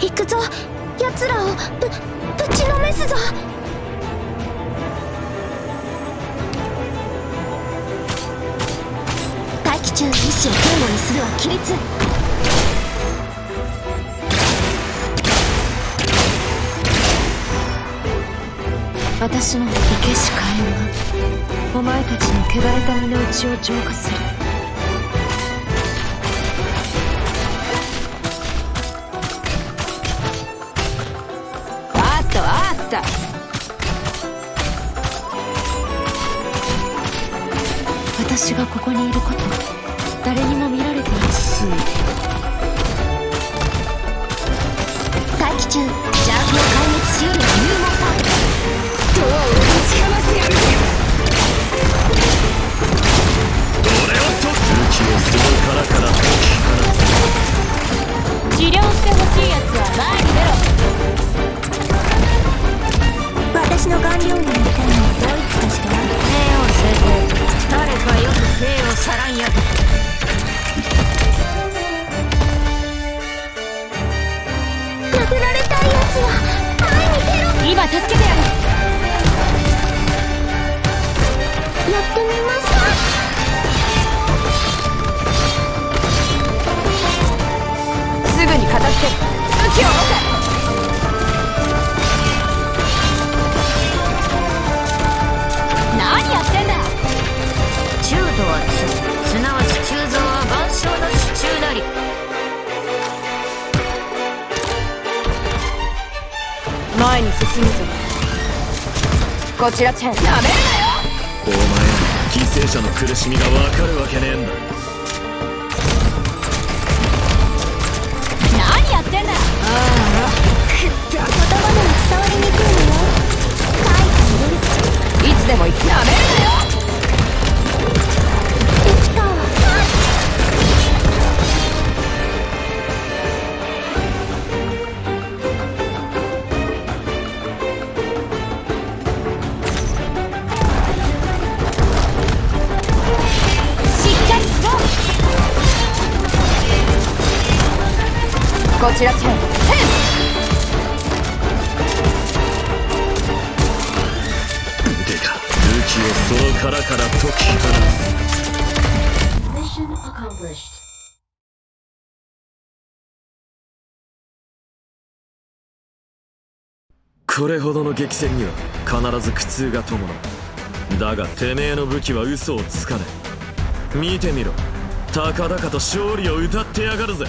行くぞ。奴らをぶぶちのめすぞ。大気中意志を堅固にするは規律。私の生けし火炎はお前たちの汚れた身の内を浄化する。た。私がここにいること誰にも見られていない。大気中。邪悪を壊滅しうる勇猛さドアをぶちかましてやる俺をと武器をその殻から解き放つ治療してほしいやつは前にに出ろ今助けてやる。前に進むぞ。こちらチェンなめるなよ。お前ら犠牲者の苦しみがわかるわけねえんだ。何やってんだああ。言葉でも伝わりにくいの？よ書い。てるいつでも行く。なめるなよこちらチェンチェン腕が武器をその殻から解き放つ。Mission accomplished. これほどの激戦には必ず苦痛が伴う。だがてめえの武器は嘘をつかねえ。見てみろ。高々と勝利を歌ってやがるぜ